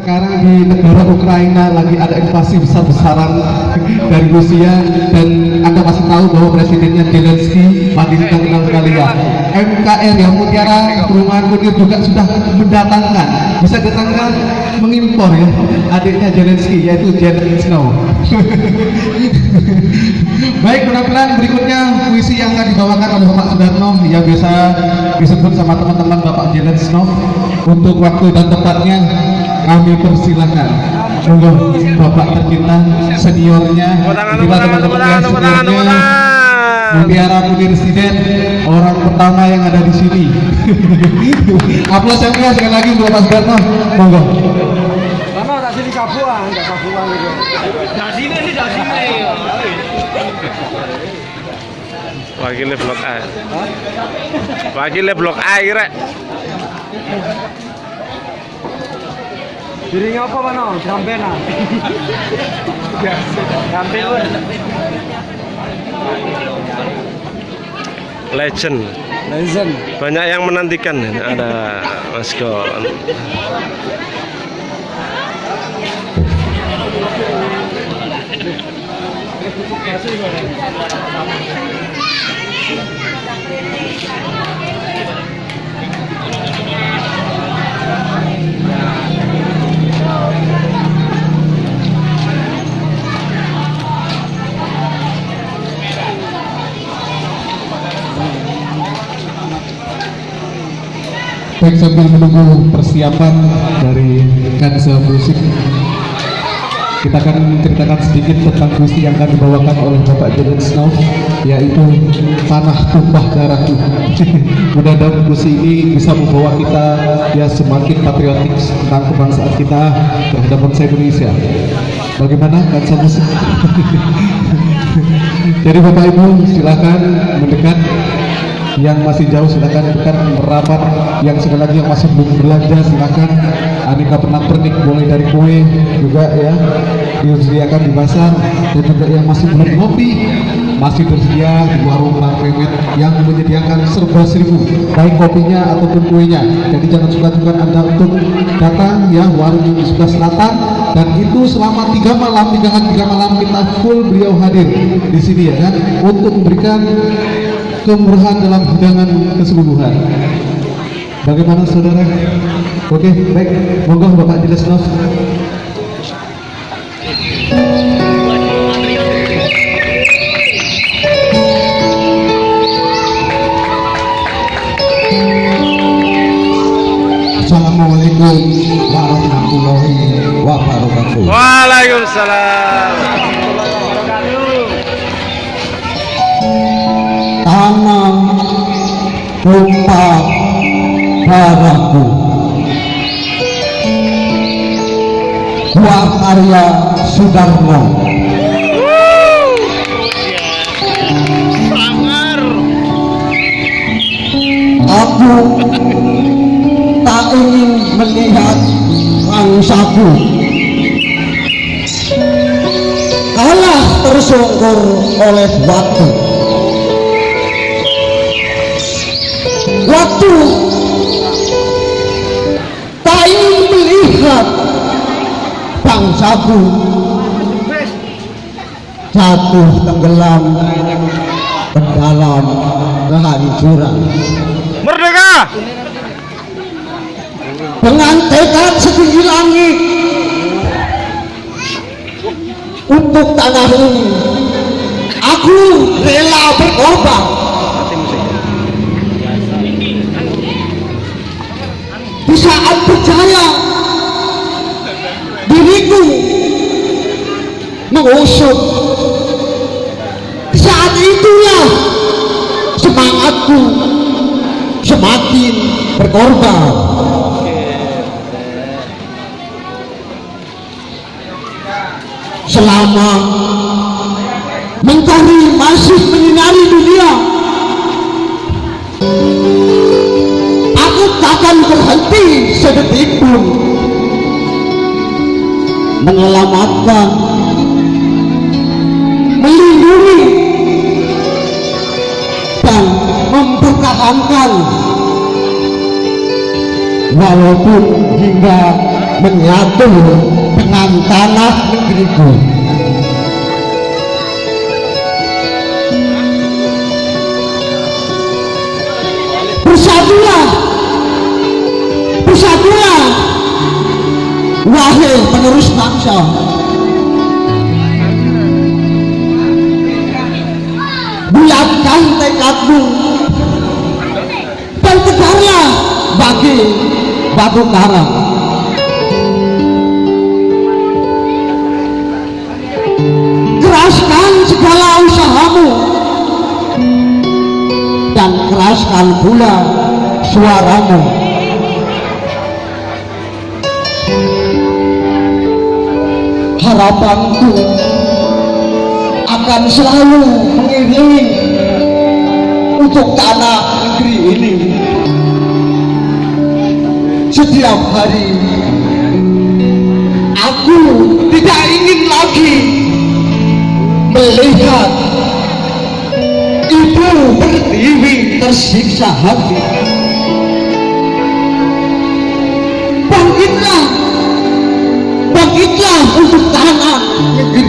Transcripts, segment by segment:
sekarang di negara Ukraina lagi ada invasi besar-besaran dari Rusia dan Anda masih tahu bahwa presidennya Zelensky lagi kita kenal sekali ya. MKR yang Mutiara Perumahan Kunir juga sudah mendatangkan. Bisa datangkan mengimpor ya adiknya Zelensky yaitu Janet Snow. Baik, penampilan berikutnya puisi yang akan dibawakan oleh Bapak Sudarno yang biasa disebut sama teman-teman Bapak Janet Snow. Untuk waktu dan tempatnya kami persilahkan. Monggo Bapak tercinta seniornya, kita teman-teman yang seniornya, Mutiara Munir Siden, orang pertama yang ada di sini. Aplaus yang keras sekali lagi untuk Bapak Sudarno. Monggo. Karena tak sini kabuan, enggak kabuan gitu. Dari sini ini dari sini. Wakilnya blok A. Wakilnya blok A kira. Dirinya apa mana? Gambena. Gambena. Legend. Legend. Banyak yang menantikan ada Mas Gon. Baik sambil menunggu persiapan dari Kansa Musik kita akan ceritakan sedikit tentang puisi yang akan dibawakan oleh Bapak Jaden Snow yaitu Tanah Tumpah Darahku mudah-mudahan puisi ini bisa membawa kita ya semakin patriotik tentang kebangsaan kita terhadap bangsa Indonesia. Bagaimana Kansa Musik jadi Bapak Ibu silakan mendekat yang masih jauh silakan dekat merapat. Yang sekali lagi yang masih belum belanja silakan. Aneka pernak pernik mulai dari kue juga ya disediakan di pasar. Dan juga yang masih belum ngopi masih tersedia di warung Bang Mehmet yang menyediakan serba seribu baik kopinya ataupun kuenya. Jadi jangan suka-suka anda untuk datang ya warung di sebelah selatan. Dan itu selama tiga malam tiga hari tiga malam kita full beliau hadir di sini ya kan untuk memberikan kemurahan dalam hidangan keseluruhan. Bagaimana saudara? Oke, baik. Monggo Bapak Jelasno. Assalamualaikum warahmatullahi wabarakatuh. Waalaikumsalam. Tanam tumpah darahku. Buah karya Sudarmo. Aku tak ingin melihat bangsaku kalah tersungkur oleh waktu. Waktu tak ingin melihat bangsaku jatuh tenggelam ke dalam kehancuran. Merdeka! dengan tekad setinggi langit untuk tanah ini aku rela berkorban di saat percaya diriku mengusut saat itulah semangatku semakin berkorban. Selama mentari masih menyinari sedetik pun menyelamatkan melindungi dan mempertahankan walaupun hingga menyatu dengan tanah negeriku. Bersatulah, wahai penerus bangsa. Bulatkan tekadmu dan tegarlah bagi batu karang. Keraskan segala usahamu dan keraskan pula suaramu. Harapanku akan selalu mengiringi untuk tanah negeri ini. Setiap hari aku tidak ingin lagi melihat ibu berdiri tersiksa hati bangkitlah untuk tanah negeri.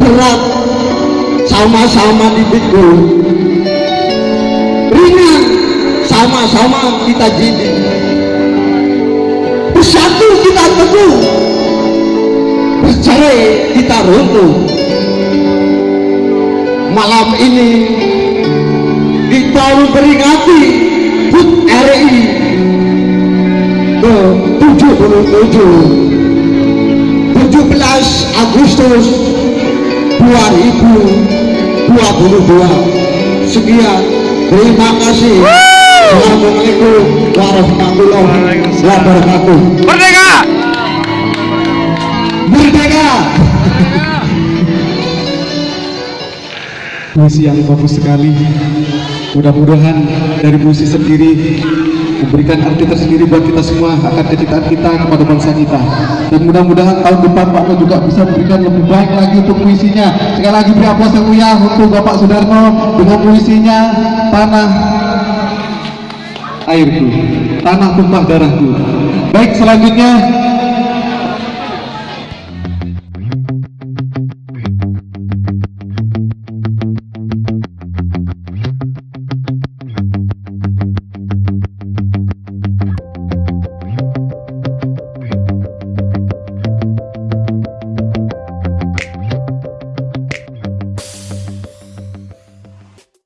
Berat sama-sama dipikul ringan sama-sama kita jinjing bersatu kita teguh. Bercerai kita runtuh. Malam ini kita memperingati HUT RI 77 17 Agustus 2022 sekian. Terima kasih. Assalamualaikum warahmatullahi wabarakatuh. Merdeka! Merdeka! Puisi yang bagus sekali. Mudah-mudahan dari puisi sendiri memberikan arti tersendiri buat kita semua akan kecintaan kita kepada bangsa kita. Dan mudah-mudahan tahun depan Pak Mo juga bisa memberikan lebih baik lagi untuk puisinya. Sekali lagi beri aplaus yang mulia untuk Bapak Sudarno dengan puisinya Tanah Airku Tanah Tumpah Darahku. Baik selanjutnya